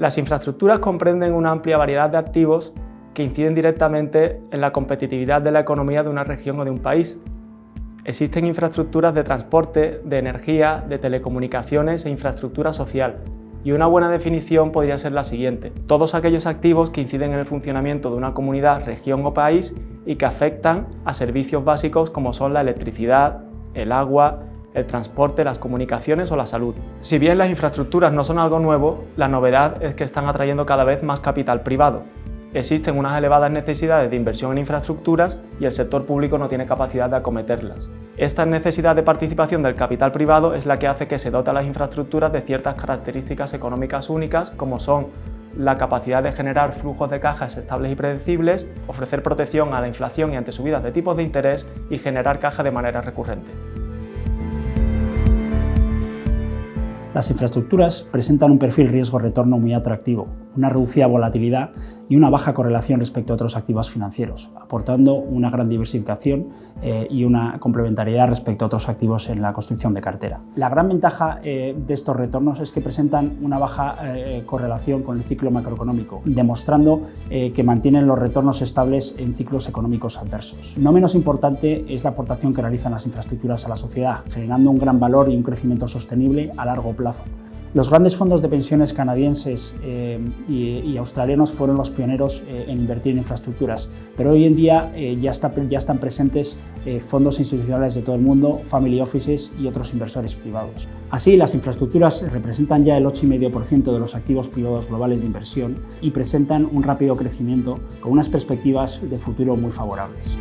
Las infraestructuras comprenden una amplia variedad de activos que inciden directamente en la competitividad de la economía de una región o de un país. Existen infraestructuras de transporte, de energía, de telecomunicaciones e infraestructura social, y una buena definición podría ser la siguiente. Todos aquellos activos que inciden en el funcionamiento de una comunidad, región o país y que afectan a servicios básicos como son la electricidad, el agua, el transporte, las comunicaciones o la salud. Si bien las infraestructuras no son algo nuevo, la novedad es que están atrayendo cada vez más capital privado. Existen unas elevadas necesidades de inversión en infraestructuras y el sector público no tiene capacidad de acometerlas. Esta necesidad de participación del capital privado es la que hace que se dote a las infraestructuras de ciertas características económicas únicas como son la capacidad de generar flujos de cajas estables y predecibles, ofrecer protección a la inflación y ante subidas de tipos de interés y generar caja de manera recurrente. Las infraestructuras presentan un perfil riesgo-retorno muy atractivo, una reducida volatilidad y una baja correlación respecto a otros activos financieros, aportando una gran diversificación eh, y una complementariedad respecto a otros activos en la construcción de cartera. La gran ventaja eh, de estos retornos es que presentan una baja eh, correlación con el ciclo macroeconómico, demostrando que mantienen los retornos estables en ciclos económicos adversos. No menos importante es la aportación que realizan las infraestructuras a la sociedad, generando un gran valor y un crecimiento sostenible a largo plazo. Los grandes fondos de pensiones canadienses eh, y, australianos fueron los pioneros eh, en invertir en infraestructuras, pero hoy en día eh, ya, ya, están presentes fondos institucionales de todo el mundo, family offices y otros inversores privados. Así, las infraestructuras representan ya el 8,5% de los activos privados globales de inversión y presentan un rápido crecimiento con unas perspectivas de futuro muy favorables.